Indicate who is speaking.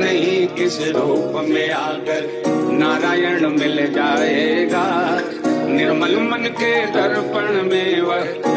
Speaker 1: नहीं किस रूप में आकर नारायण मिल जाएगा। निर्मल मन के दर्पण में वह